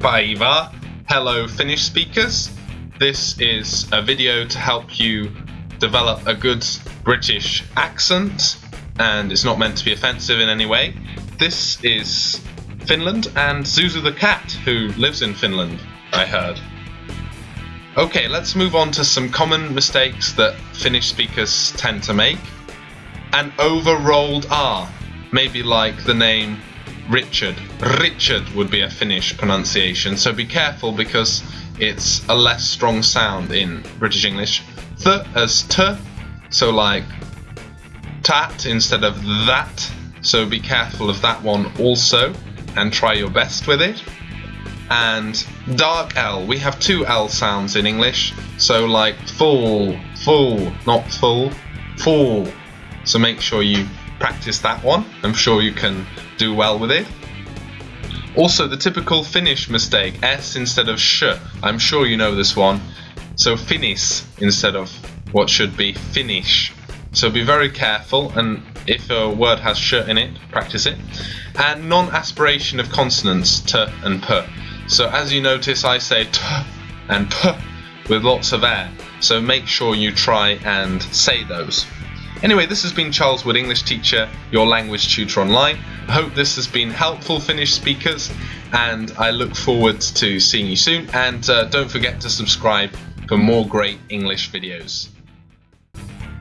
Päivää. Hello Finnish speakers. This is a video to help you develop a good British accent and it's not meant to be offensive in any way. This is Finland and Zuzu the cat who lives in Finland, I heard. Okay, let's move on to some common mistakes that Finnish speakers tend to make. An over-rolled R, maybe like the name Richard. Richard would be a Finnish pronunciation, so be careful because it's a less strong sound in British English. Th as t, so like tat instead of that, so be careful of that one also and try your best with it. And dark L, we have two L sounds in English, so like full, full, not full, full. So make sure you practice that one. I'm sure you can do well with it. Also, the typical Finnish mistake, S instead of sh. I'm sure you know this one. So finis instead of what should be finish. So be very careful and if a word has sh in it, practice it. And non-aspiration of consonants t and p. So as you notice, I say t and p with lots of air. So make sure you try and say those. Anyway, this has been Charles Wood, English teacher, your language tutor online. I hope this has been helpful, Finnish speakers, and I look forward to seeing you soon. And uh, don't forget to subscribe for more great English videos.